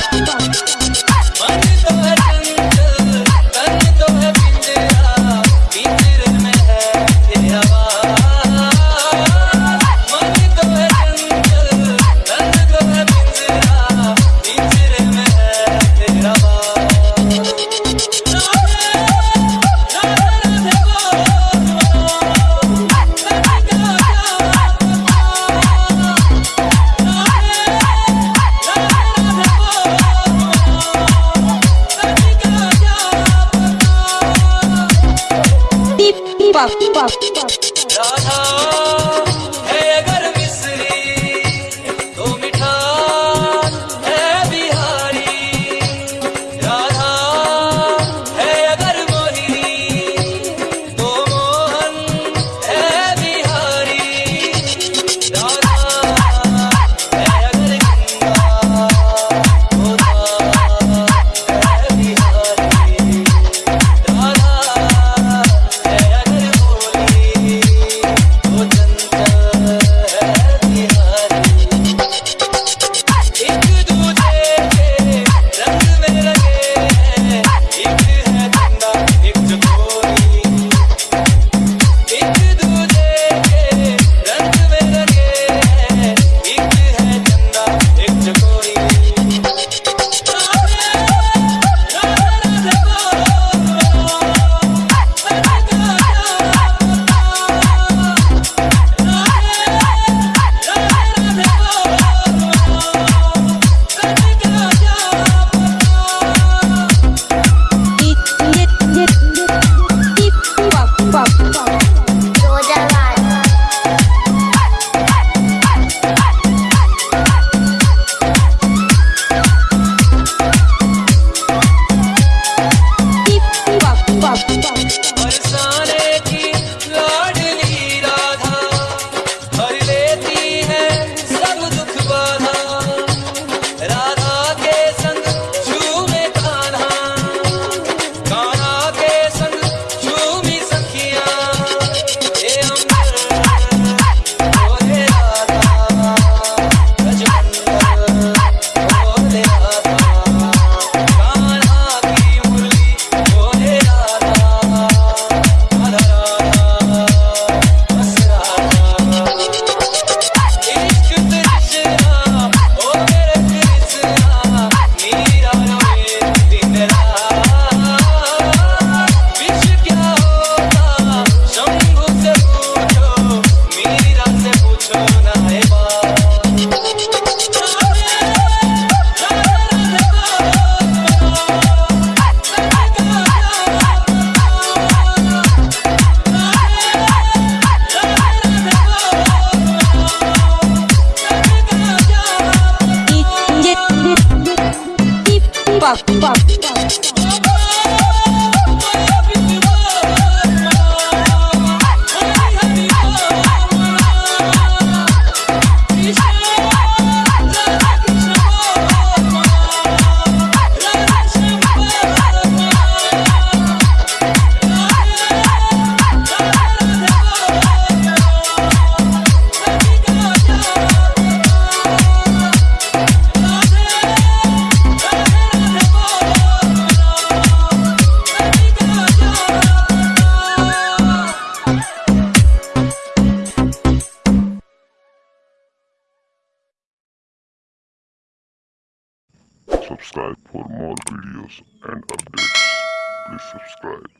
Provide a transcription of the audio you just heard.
stop, stop. Puff, puff, puff. пап, пап. Subscribe for more videos and updates. Please subscribe.